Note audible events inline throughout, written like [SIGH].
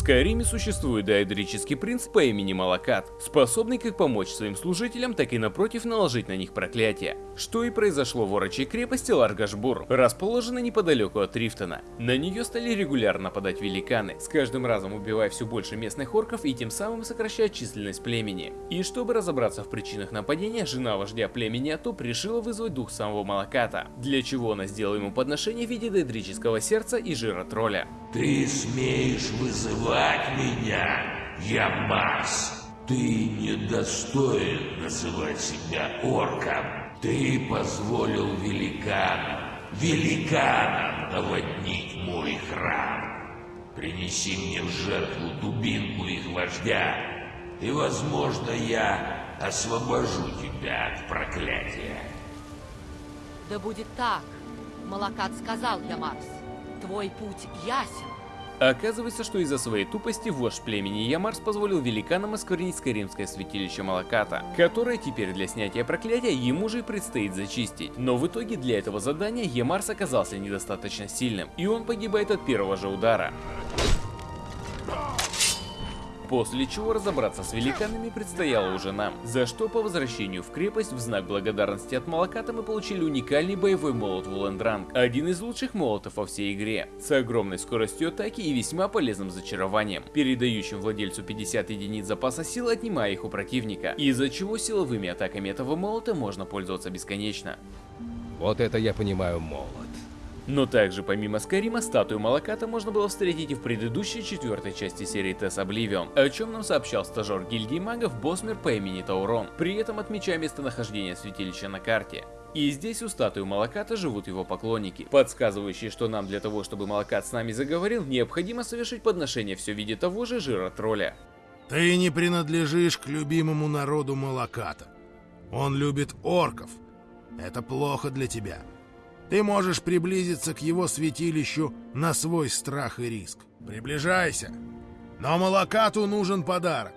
Скайриме существует даэдрический принц по имени Малакат, способный как помочь своим служителям, так и напротив наложить на них проклятие. Что и произошло в орочей крепости Ларгашбур, расположенной неподалеку от Рифтона. На нее стали регулярно нападать великаны, с каждым разом убивая все больше местных орков и тем самым сокращая численность племени. И чтобы разобраться в причинах нападения, жена вождя племени Атоп решила вызвать дух самого Малаката, для чего она сделала ему подношение в виде даэдрического сердца и жира тролля. Ты смеешь вызывать меня, я Марс. Ты недостоин называть себя орком. Ты позволил великанам, великанам наводнить мой храм. Принеси мне в жертву дубинку их вождя, и, возможно, я освобожу тебя от проклятия. Да будет так. Малакат сказал я, Марс. Твой путь ясен. Оказывается, что из-за своей тупости вождь племени Ямарс позволил великанам осквернить Скайримское святилище Малаката, которое теперь для снятия проклятия ему же и предстоит зачистить. Но в итоге для этого задания Ямарс оказался недостаточно сильным, и он погибает от первого же удара. После чего разобраться с великанами предстояло уже нам, за что по возвращению в крепость в знак благодарности от Малаката мы получили уникальный боевой молот Вулендранг, один из лучших молотов во всей игре, с огромной скоростью атаки и весьма полезным зачарованием, передающим владельцу 50 единиц запаса сил, отнимая их у противника, из-за чего силовыми атаками этого молота можно пользоваться бесконечно. Вот это я понимаю молот. Но также помимо Скайрима, статую Малаката можно было встретить и в предыдущей четвертой части серии Тесс Обливион, о чем нам сообщал стажер гильдии магов Босмер по имени Таурон, при этом отмечая местонахождение святилища на карте. И здесь у статуи Малаката живут его поклонники, подсказывающие, что нам для того, чтобы Малакат с нами заговорил, необходимо совершить подношение все в виде того же жира тролля. Ты не принадлежишь к любимому народу Малаката. Он любит орков. Это плохо для тебя. Ты можешь приблизиться к его святилищу на свой страх и риск. Приближайся. Но Малакату нужен подарок.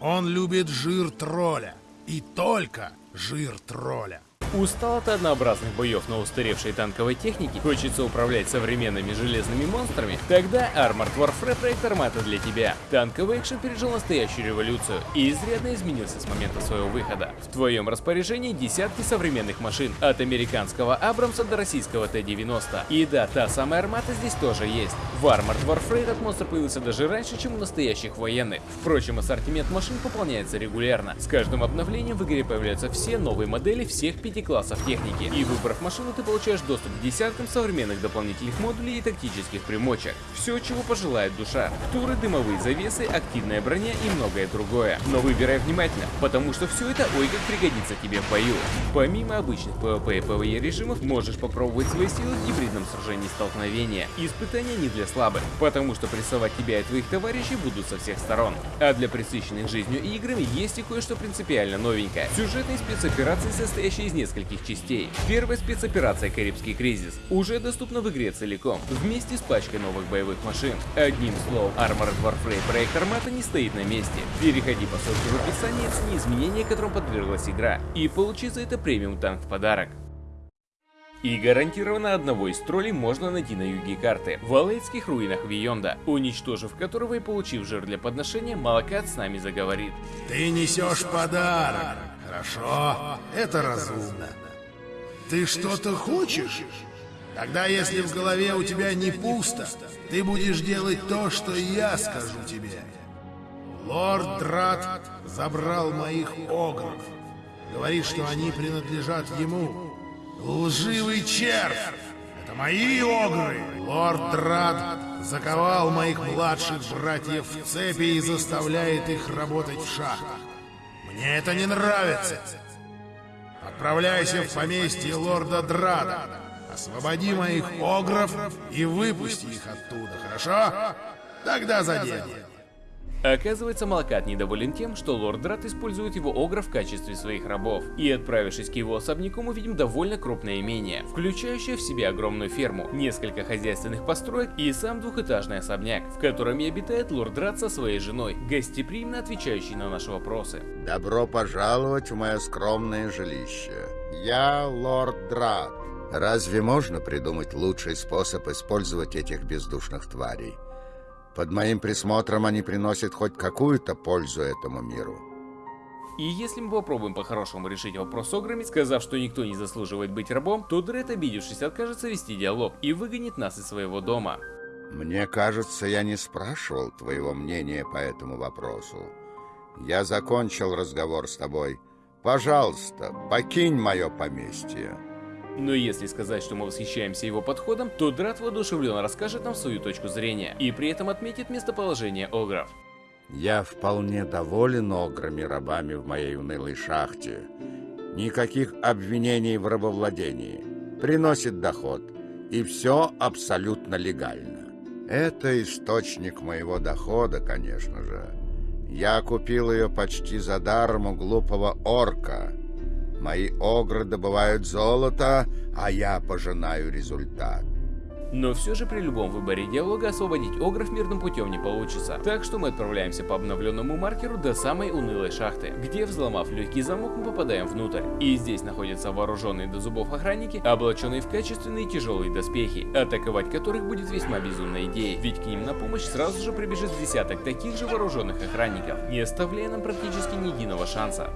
Он любит жир тролля. И только жир тролля. Устал от однообразных боев на устаревшей танковой технике, хочется управлять современными железными монстрами? Тогда Armored Warfare проект Армата для тебя. Танковый экшен пережил настоящую революцию и изрядно изменился с момента своего выхода. В твоем распоряжении десятки современных машин, от американского Абрамса до российского Т-90. И да, та самая Армата здесь тоже есть. В Armored Warfare этот монстр появился даже раньше, чем у настоящих военных. Впрочем, ассортимент машин пополняется регулярно. С каждым обновлением в игре появляются все новые модели всех пяти классов техники, и выбрав машину, ты получаешь доступ к десяткам современных дополнительных модулей и тактических примочек. Все, чего пожелает душа. Туры, дымовые завесы, активная броня и многое другое. Но выбирай внимательно, потому что все это ой как пригодится тебе в бою. Помимо обычных PvP и PvE режимов, можешь попробовать свои силы в гибридном сражении столкновения. Испытания не для слабых, потому что прессовать тебя и твоих товарищей будут со всех сторон. А для присыщенных жизнью и играми есть и кое-что принципиально новенькое. Сюжетные спецоперации, состоящие из нескольких частей. Первая спецоперация «Карибский кризис» уже доступна в игре целиком, вместе с пачкой новых боевых машин. Одним словом, Armored Warfare проект Армата не стоит на месте. Переходи по ссылке в описании, оцени изменения, которым подверглась игра, и получи за это премиум танк в подарок. И гарантированно одного из троллей можно найти на юге карты, в Алейдских руинах Вионда, уничтожив которого и получив жир для подношения, Малакат с нами заговорит. Ты несешь подарок. Хорошо, это разумно. Ты что-то хочешь? Тогда, если в голове у тебя не пусто, ты будешь делать то, что я скажу тебе. Лорд Драт забрал моих огров. Говорит, что они принадлежат ему. Лживый червь! Это мои огры! Лорд Драт заковал моих младших братьев в цепи и заставляет их работать в шахтах. Мне это не нравится. Отправляйся в поместье лорда Драда. Освободи моих огров и выпусти их оттуда, хорошо? Тогда за дело. Оказывается, Малакат недоволен тем, что лорд Драт использует его огра в качестве своих рабов. И отправившись к его особняку, мы видим довольно крупное имение, включающее в себя огромную ферму, несколько хозяйственных построек и сам двухэтажный особняк, в котором и обитает лорд Драт со своей женой, гостеприимно отвечающий на наши вопросы. Добро пожаловать в мое скромное жилище. Я лорд Драт. Разве можно придумать лучший способ использовать этих бездушных тварей? Под моим присмотром они приносят хоть какую-то пользу этому миру. И если мы попробуем по-хорошему решить вопрос с Ограми, сказав, что никто не заслуживает быть рабом, то Дред, обидевшись, откажется вести диалог и выгонит нас из своего дома. Мне кажется, я не спрашивал твоего мнения по этому вопросу. Я закончил разговор с тобой. Пожалуйста, покинь мое поместье. Но если сказать, что мы восхищаемся его подходом, то Драт воодушевленно расскажет нам свою точку зрения и при этом отметит местоположение Огров. Я вполне доволен ограми-рабами в моей унылой шахте. Никаких обвинений в рабовладении. Приносит доход. И все абсолютно легально. Это источник моего дохода, конечно же. Я купил ее почти за даром у глупого орка. Мои огры добывают золото, а я пожинаю результат. Но все же при любом выборе диалога освободить Огров мирным путем не получится. Так что мы отправляемся по обновленному маркеру до самой унылой шахты, где, взломав легкий замок, мы попадаем внутрь. И здесь находятся вооруженные до зубов охранники, облаченные в качественные тяжелые доспехи, атаковать которых будет весьма безумной идеей, ведь к ним на помощь сразу же прибежит десяток таких же вооруженных охранников, не оставляя нам практически ни единого шанса.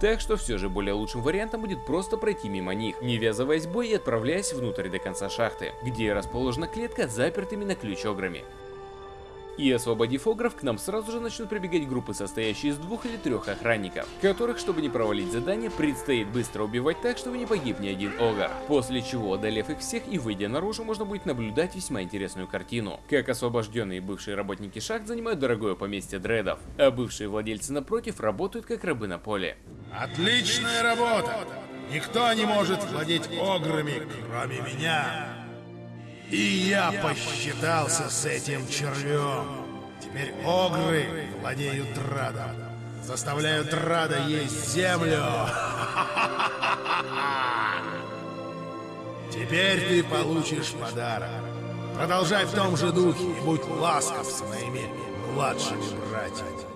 Так что все же более лучшим вариантом будет просто пройти мимо них, не ввязываясь в бой и отправляясь внутрь до конца шахты, где расположена клетка с запертыми на ключ ограми. И освободив огров, к нам сразу же начнут прибегать группы, состоящие из двух или трех охранников, которых, чтобы не провалить задание, предстоит быстро убивать так, чтобы не погиб ни один огр. После чего, одолев их всех и выйдя наружу, можно будет наблюдать весьма интересную картину. Как освобожденные бывшие работники шахт занимают дорогое поместье дредов, а бывшие владельцы напротив работают как рабы на поле. Отличная работа! Никто не может владеть ограми, кроме меня. И я посчитался с этим червем. Теперь огры владеют Драдом. Заставляют Драда есть землю. [LAUGHS] Теперь ты получишь подарок. Продолжай в том же духе и будь ласков с моими младшими братьями.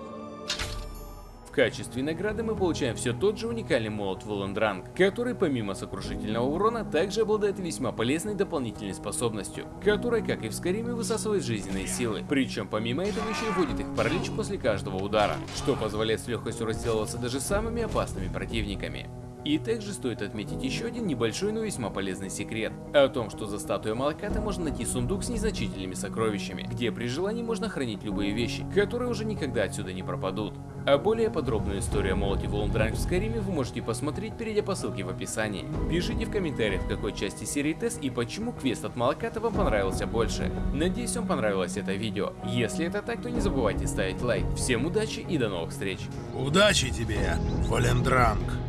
Качестве награды мы получаем все тот же уникальный молот Воландранг, который помимо сокрушительного урона также обладает весьма полезной дополнительной способностью, которая, как и в Скариме, высасывает жизненные силы, причем помимо этого еще и вводит их в паралич после каждого удара, что позволяет с легкостью расделываться даже самыми опасными противниками. И также стоит отметить еще один небольшой, но весьма полезный секрет. О том, что за статуей Малаката можно найти сундук с незначительными сокровищами, где при желании можно хранить любые вещи, которые уже никогда отсюда не пропадут. А более подробную историю о молоте Волндранг в Скайриме вы можете посмотреть, перейдя по ссылке в описании. Пишите в комментариях, в какой части серии тест и почему квест от Малаката вам понравился больше. Надеюсь, вам понравилось это видео. Если это так, то не забывайте ставить лайк. Всем удачи и до новых встреч. Удачи тебе, Волендранг.